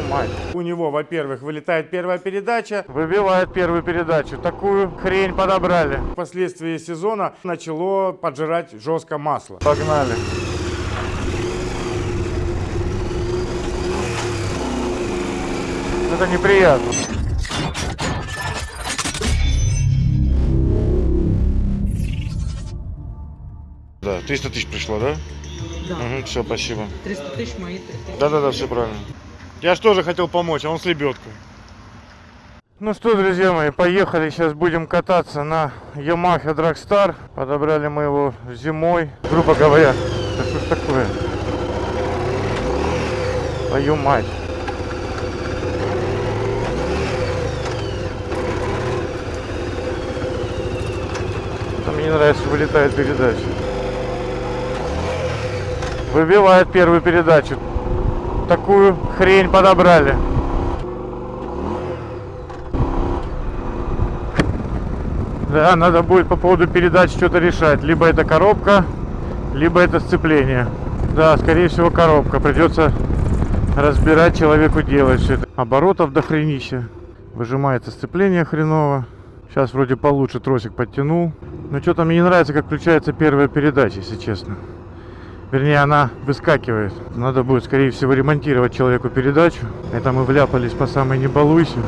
Твою мать. У него, во-первых, вылетает первая передача, выбивает первую передачу. Такую хрень подобрали. Впоследствии сезона начало поджирать жестко масло. Погнали. Это неприятно. Да, 300 тысяч пришло, да? Да. Угу, все, спасибо. 300 тысяч мои 3 тысячи. Да-да-да, все правильно. Я же тоже хотел помочь, а он с лебедкой. Ну что, друзья мои, поехали. Сейчас будем кататься на Yamaha Dragstar. Подобрали мы его зимой. Грубо говоря, да что ж такое? Твою мать. Там мне не нравится, вылетает передача. Выбивает первую передачу. Такую хрень подобрали. Да, надо будет по поводу передач что-то решать. Либо это коробка, либо это сцепление. Да, скорее всего коробка. Придется разбирать человеку делать все это. Оборотов до хренища. Выжимается сцепление хреново. Сейчас вроде получше тросик подтянул. Но что-то мне не нравится, как включается первая передача, если честно. Вернее, она выскакивает. Надо будет, скорее всего, ремонтировать человеку передачу. Это мы вляпались по самой не балуйся.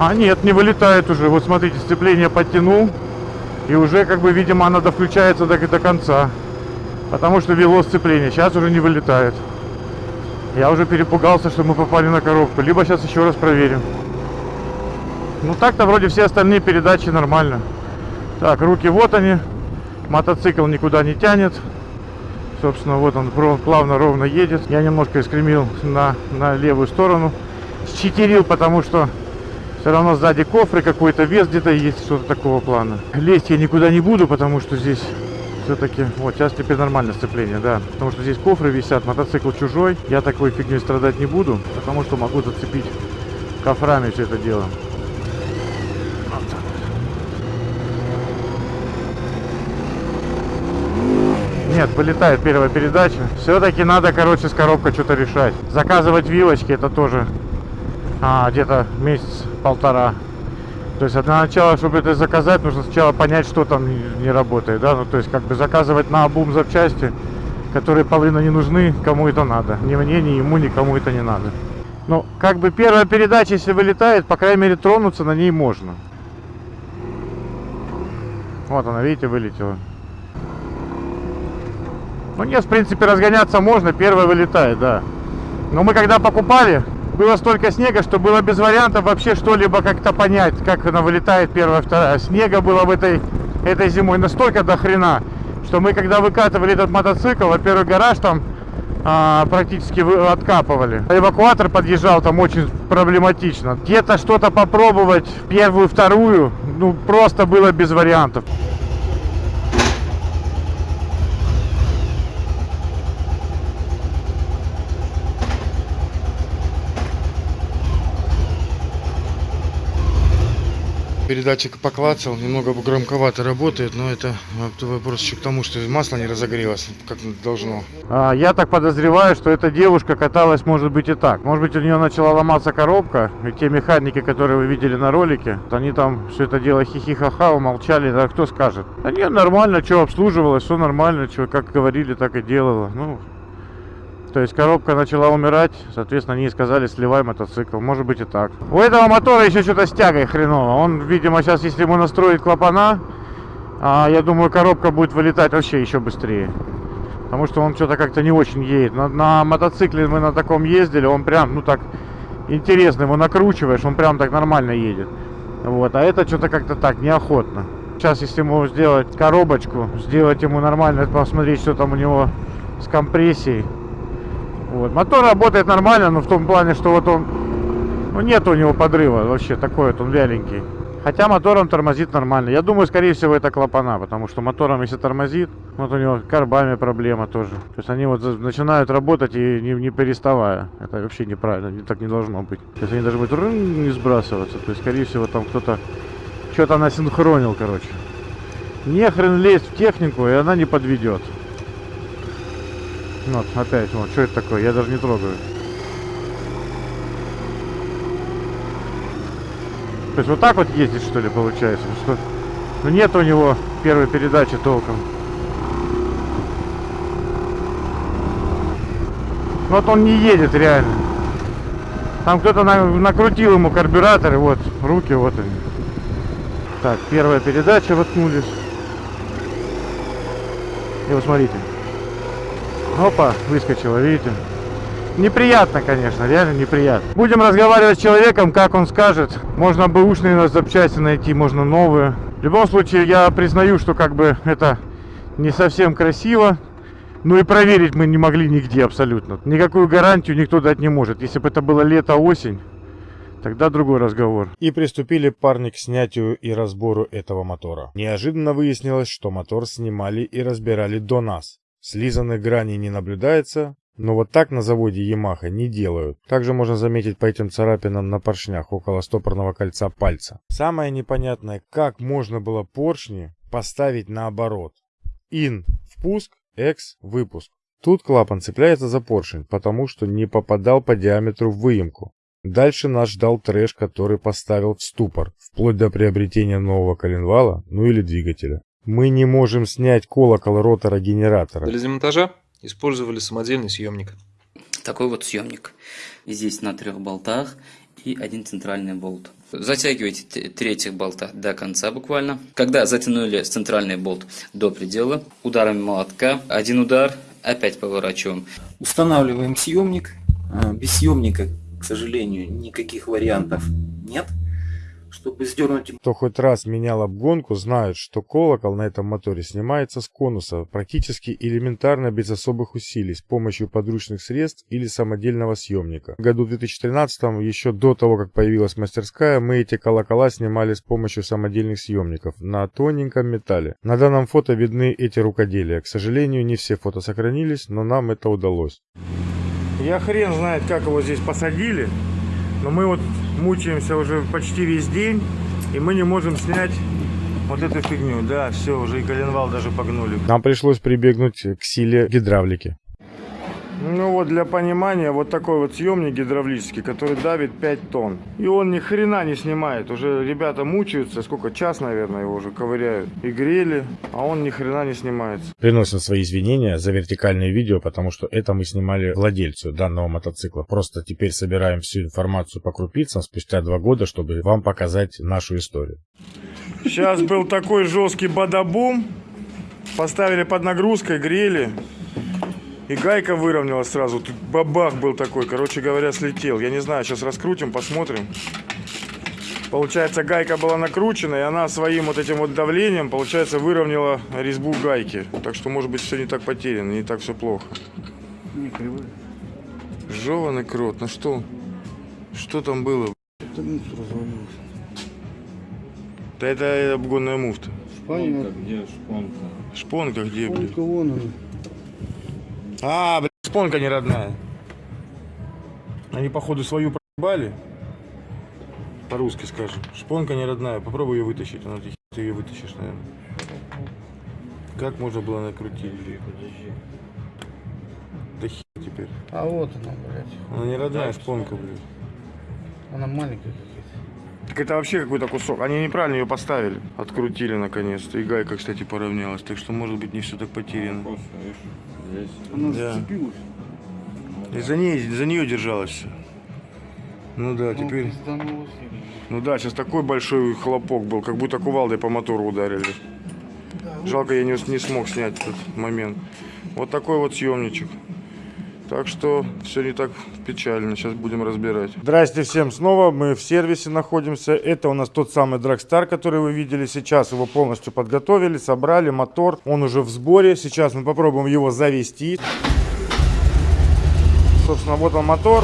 А нет, не вылетает уже. Вот смотрите, сцепление подтянул. И уже, как бы, видимо, она довключается до, до конца. Потому что вело сцепление. Сейчас уже не вылетает. Я уже перепугался, что мы попали на коробку. Либо сейчас еще раз проверим. Ну так-то вроде все остальные передачи нормально. Так, руки вот они. Мотоцикл никуда не тянет. Собственно, вот он плавно, ровно едет. Я немножко искремил на, на левую сторону. Считерил, потому что все равно сзади кофры какой-то вес где-то есть, что-то такого плана. Лезть я никуда не буду, потому что здесь все-таки... Вот, сейчас теперь нормальное сцепление, да. Потому что здесь кофры висят, мотоцикл чужой. Я такой фигней страдать не буду, потому что могу зацепить кофрами все это дело. Вот так вот. Нет, вылетает первая передача. Все-таки надо, короче, с коробкой что-то решать. Заказывать вилочки, это тоже а, где-то месяц-полтора. То есть для начала, чтобы это заказать, нужно сначала понять, что там не работает, да, ну то есть как бы заказывать на обум запчасти, которые половина не нужны, кому это надо. Ни мне, ни ему, никому это не надо. Ну, как бы первая передача, если вылетает, по крайней мере, тронуться на ней можно. Вот она, видите, вылетела. Ну нет, в принципе, разгоняться можно, первая вылетает, да. Но мы когда покупали, было столько снега, что было без вариантов вообще что-либо как-то понять, как она вылетает первая, вторая. Снега было в этой, этой зимой настолько до хрена, что мы когда выкатывали этот мотоцикл, во-первых, гараж там а, практически откапывали. Эвакуатор подъезжал там очень проблематично. Где-то что-то попробовать, первую, вторую, ну просто было без вариантов. Передатчик поклацал, немного громковато работает, но это вопрос еще к тому, что масло не разогрелось, как должно. А, я так подозреваю, что эта девушка каталась, может быть, и так. Может быть, у нее начала ломаться коробка, и те механики, которые вы видели на ролике, они там все это дело хихи-ха-ха, умолчали, да кто скажет. Да нет, нормально, что обслуживалось, все нормально, что как говорили, так и делала. Ну, то есть коробка начала умирать, соответственно, они сказали, сливай мотоцикл. Может быть и так. У этого мотора еще что-то с тягой хреново. Он, видимо, сейчас, если ему настроить клапана, а, я думаю, коробка будет вылетать вообще еще быстрее. Потому что он что-то как-то не очень едет. На, на мотоцикле мы на таком ездили, он прям, ну так, интересно, его накручиваешь, он прям так нормально едет. Вот, а это что-то как-то так, неохотно. Сейчас, если ему сделать коробочку, сделать ему нормально, посмотреть, что там у него с компрессией, вот. Мотор работает нормально, но в том плане, что вот он... Ну, нет у него подрыва вообще, такой вот он вяленький. Хотя мотором тормозит нормально. Я думаю, скорее всего, это клапана, потому что мотором, если тормозит, вот у него карбами проблема тоже. То есть они вот начинают работать и не, не переставая. Это вообще неправильно, так не должно быть. То есть они должны быть не сбрасываться. То есть, скорее всего, там кто-то что-то насинхронил, короче. Не хрен лезть в технику, и она не подведет. Вот, опять, вот, что это такое? Я даже не трогаю. То есть вот так вот ездить, что ли, получается? Что... Ну нет у него первой передачи толком. Вот он не едет реально. Там кто-то на... накрутил ему карбюратор, вот, руки, вот они. Так, первая передача воткнулись. И вот смотрите. Опа, выскочила, видите? Неприятно, конечно, реально неприятно. Будем разговаривать с человеком, как он скажет. Можно бэушные запчасти найти, можно новые. В любом случае, я признаю, что как бы это не совсем красиво. Ну и проверить мы не могли нигде абсолютно. Никакую гарантию никто дать не может. Если бы это было лето-осень, тогда другой разговор. И приступили парни к снятию и разбору этого мотора. Неожиданно выяснилось, что мотор снимали и разбирали до нас. Слизанных граней не наблюдается, но вот так на заводе Yamaha не делают. Также можно заметить по этим царапинам на поршнях около стопорного кольца пальца. Самое непонятное, как можно было поршни поставить наоборот. In – впуск, X – выпуск. Тут клапан цепляется за поршень, потому что не попадал по диаметру в выемку. Дальше нас ждал трэш, который поставил в ступор, вплоть до приобретения нового коленвала, ну или двигателя. Мы не можем снять колокол ротора генератора. Для демонтажа использовали самодельный съемник. Такой вот съемник. Здесь на трех болтах и один центральный болт. Затягиваете т- третьих болта до конца буквально. Когда затянули центральный болт до предела, ударами молотка, один удар, опять поворачиваем. Устанавливаем съемник. А, Без съемника, к сожалению, никаких вариантов нет. Чтобы сдернуть Кто хоть раз менял обгонку, знает, что колокол на этом моторе снимается с конуса практически элементарно без особых усилий с помощью подручных средств или самодельного съемника. В году 2013, еще до того, как появилась мастерская, мы эти колокола снимали с помощью самодельных съемников на тоненьком металле. На данном фото видны эти рукоделия. К сожалению, не все фото сохранились, но нам это удалось. Я хрен знает, как его здесь посадили, но мы вот мучаемся уже почти весь день, и мы не можем снять вот эту фигню. Да, все, уже и коленвал даже погнули. Нам пришлось прибегнуть к силе гидравлики. Ну вот для понимания, вот такой вот съемник гидравлический, который давит 5 тонн. И он ни хрена не снимает. Уже ребята мучаются, сколько, час, наверное, его уже ковыряют. И грели, а он ни хрена не снимается. Приносим свои извинения за вертикальное видео, потому что это мы снимали владельцу данного мотоцикла. Просто теперь собираем всю информацию по крупицам спустя два года, чтобы вам показать нашу историю. Сейчас был такой жесткий бадабум. Поставили под нагрузкой, грели. И гайка выровнялась сразу. Тут бабах был такой. Короче говоря, слетел. Я не знаю, сейчас раскрутим, посмотрим. Получается, гайка была накручена, и она своим вот этим вот давлением, получается, выровняла резьбу гайки. Так что, может быть, все не так потеряно, не так все плохо. Жеванный крот, ну что? Что там было? Да это обгонная муфта. Понятно. Где шпонка? Шпонка где, блин? Шпонка вон она. А, блин, шпонка не родная. Они, походу, свою проебали. По-русски скажем. Шпонка не родная. Попробуй ее вытащить. Она ты, ты ее вытащишь, наверное. Как можно было накрутить? Да хер теперь. А вот она, блядь. Она не родная шпонка, блин. Она маленькая. Так это вообще какой-то кусок. Они неправильно ее поставили. Открутили наконец-то. И гайка, кстати, поравнялась. Так что, может быть, не все так потеряно. Она Да. зацепилась. И за, ней, за нее держалась все. Ну да, теперь... Ну, пизданулась. Ну да, сейчас такой большой хлопок был, как будто кувалдой по мотору ударили. Жалко, я не, не смог снять этот момент. Вот такой вот съемничек. Так что все не так печально. Сейчас будем разбирать. Здрасте всем снова. Мы в сервисе находимся. Это у нас тот самый Драгстар, который вы видели сейчас. Его полностью подготовили, собрали. Мотор, он уже в сборе. Сейчас мы попробуем его завести. Собственно, вот он мотор.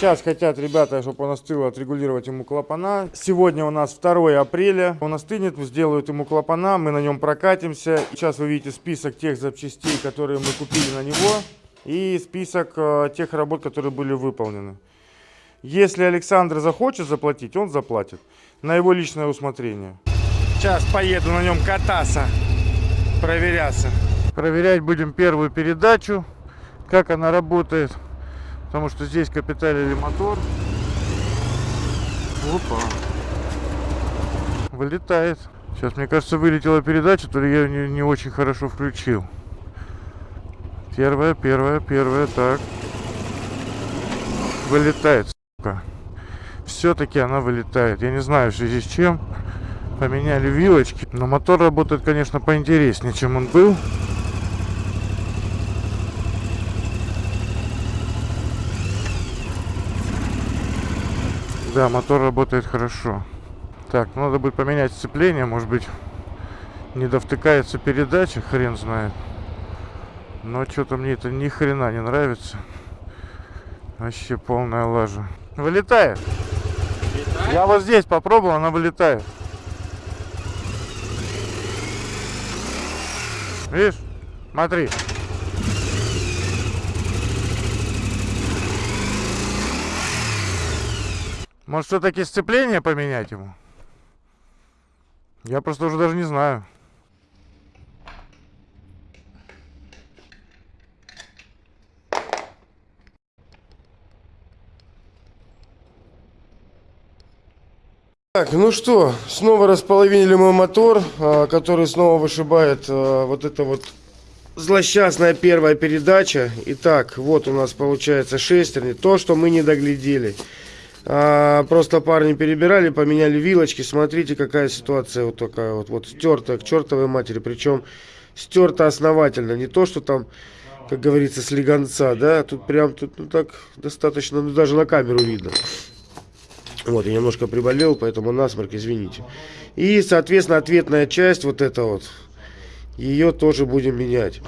Сейчас хотят ребята, чтобы он остыл, отрегулировать ему клапана. Сегодня у нас 2 апреля. Он остынет, сделают ему клапана, мы на нем прокатимся. Сейчас вы видите список тех запчастей, которые мы купили на него. И список э, тех работ, которые были выполнены. Если Александр захочет заплатить, он заплатит. На его личное усмотрение. Сейчас поеду на нем кататься, проверяться. Проверять будем первую передачу, как она работает. Потому что здесь капиталили мотор. Опа. Вылетает. Сейчас, мне кажется, вылетела передача, то ли я не, не очень хорошо включил. Первая, первая, первая, так. Вылетает, сука. Все-таки она вылетает. Я не знаю, в связи с чем. Поменяли вилочки. Но мотор работает, конечно, поинтереснее, чем он был. Да, мотор работает хорошо. Так, ну, надо будет поменять сцепление, может быть, не довтыкается передача, хрен знает. Но что-то мне это ни хрена не нравится. Вообще полная лажа. Вылетает. Я вот здесь попробовал, она вылетает. Видишь? Смотри. Может, все-таки сцепление поменять ему? Я просто уже даже не знаю. Так, ну что, снова располовинили мой мотор, а, который снова вышибает а, вот это вот злосчастная первая передача. Итак, вот у нас получается шестерни, то, что мы не доглядели. А, просто парни перебирали, поменяли вилочки. Смотрите, какая ситуация вот такая вот, вот стертая к чертовой матери. Причем стерта основательно, не то, что там, как говорится, слегонца, да, тут прям тут ну так достаточно, ну даже на камеру видно. Вот, я немножко приболел, поэтому насморк, извините. И, соответственно, ответная часть, вот эта вот, ее тоже будем менять.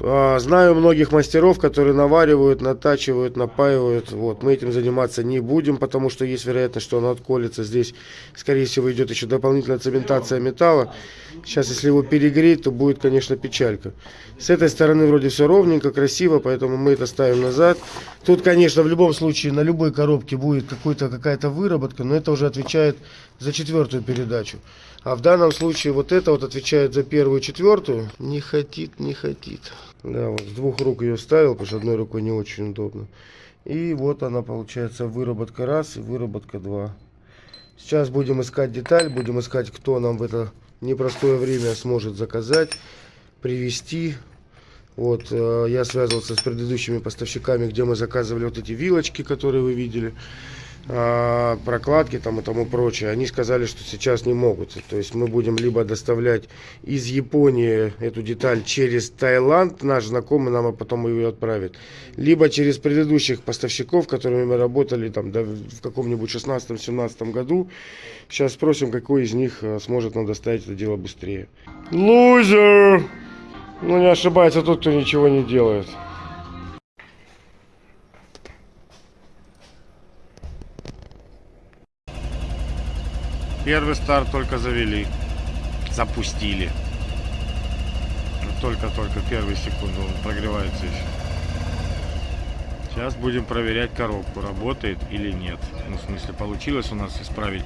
А, Знаю многих мастеров, которые наваривают, натачивают, напаивают. Вот, мы этим заниматься не будем, потому что есть вероятность, что оно отколется. Здесь, скорее всего, идет еще дополнительная цементация металла. Сейчас, если его перегреть, то будет, конечно, печалька. С этой стороны вроде все ровненько, красиво, поэтому мы это ставим назад. Тут, конечно, в любом случае на любой коробке будет какая-то выработка, но это уже отвечает за четвертую передачу. А в данном случае вот это вот отвечает за первую четвертую. Не хотит, не хотит. Да, вот с двух рук ее ставил, потому что одной рукой не очень удобно. И вот она получается выработка раз и выработка два. Сейчас будем искать деталь, будем искать, кто нам в это непростое время сможет заказать, привезти. Вот, э, я связывался с предыдущими поставщиками, где мы заказывали вот эти вилочки, которые вы видели прокладки там и тому прочее, они сказали, что сейчас не могут. То есть мы будем либо доставлять из Японии эту деталь через Таиланд, наш знакомый нам а потом ее отправит, либо через предыдущих поставщиков, которыми мы работали там да, в каком-нибудь 16-17 году. Сейчас спросим, какой из них а, сможет нам доставить это дело быстрее. Лузер! Ну не ошибается тот, кто ничего не делает. Первый старт только завели. Запустили. Ну, Только-только первые секунды он прогревается еще. Сейчас будем проверять коробку, работает или нет. Ну, в смысле, получилось у нас исправить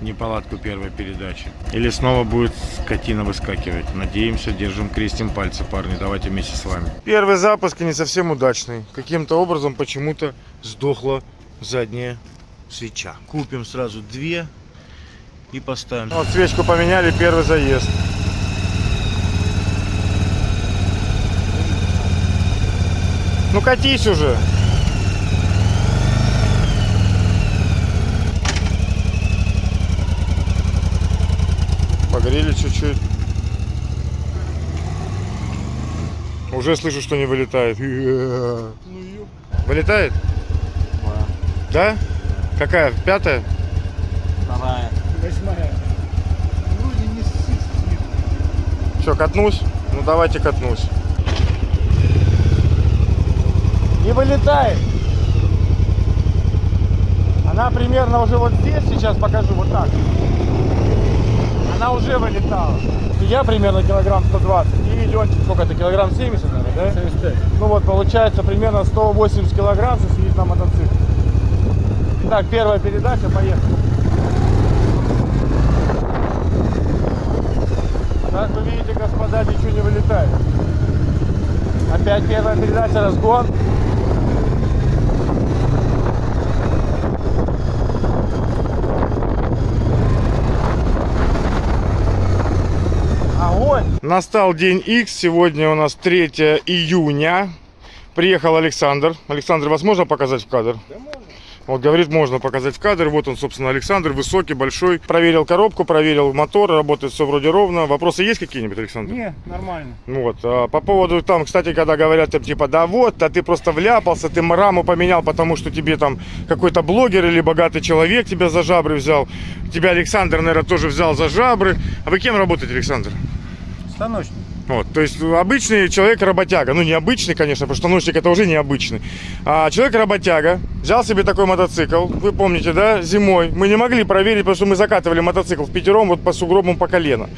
неполадку первой передачи. Или снова будет скотина выскакивать. Надеемся, держим, крестим пальцы, парни. Давайте вместе с вами. Первый запуск не совсем удачный. Каким-то образом почему-то сдохла задняя свеча. Купим сразу две и поставим. Вот свечку поменяли, первый заезд. Ну катись уже. Погрели чуть-чуть. Уже слышу, что не вылетает. Вылетает? Да. Какая? Пятая? Вторая. Восьмая. Вроде не сыт. Что, катнусь? Ну давайте катнусь. Не вылетает. Она примерно уже вот здесь, сейчас покажу, вот так. Она уже вылетала. И я примерно килограмм 120. И Ленчик, сколько это, килограмм 70, наверное, да? 75. Ну вот, получается примерно 180 килограмм, если сидит на мотоцикле. Итак, первая передача, поехали. Как вы видите, господа, ничего не вылетает. Опять первая передача, разгон. Огонь! Настал день X. Сегодня у нас 3 июня. Приехал Александр. Александр, вас можно показать в кадр? Да можно. Вот говорит, можно показать в кадр. Вот он, собственно, Александр, высокий, большой. Проверил коробку, проверил мотор, работает все вроде ровно. Вопросы есть какие-нибудь, Александр? Не, нормально. Вот. а по поводу там, кстати, когда говорят там типа, да вот, а ты просто вляпался, ты раму поменял, потому что тебе там какой-то блогер или богатый человек тебя за жабры взял. Тебя Александр, наверное, тоже взял за жабры. А вы кем работаете, Александр? Станочник. Вот, то есть обычный человек-работяга, ну не обычный, конечно, потому что носик это уже необычный, а человек-работяга взял себе такой мотоцикл, вы помните, да, зимой, мы не могли проверить, потому что мы закатывали мотоцикл в пятером вот по сугробам по колено.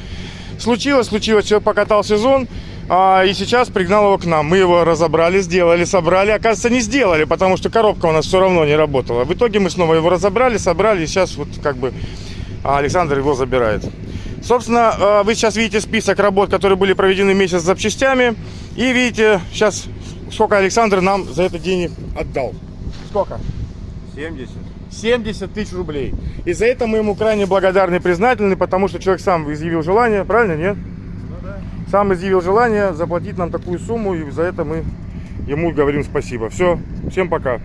Случилось, случилось, человек покатал сезон, а, и сейчас пригнал его к нам. Мы его разобрали, сделали, собрали. Оказывается, не сделали, потому что коробка у нас все равно не работала. В итоге мы снова его разобрали, собрали, и сейчас вот как бы Александр его забирает. Собственно, э, вы сейчас видите список работ, которые были проведены месяц с запчастями. И видите сейчас, сколько Александр нам за это денег отдал. Сколько? 70. 70 тысяч рублей. И за это мы ему крайне благодарны и признательны, потому что человек сам изъявил желание, правильно, нет? Сам изъявил желание заплатить нам такую сумму, и за это мы ему говорим спасибо. Все, всем пока.